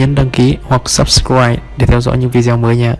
nhấn đăng ký hoặc subscribe để theo dõi những video mới nha.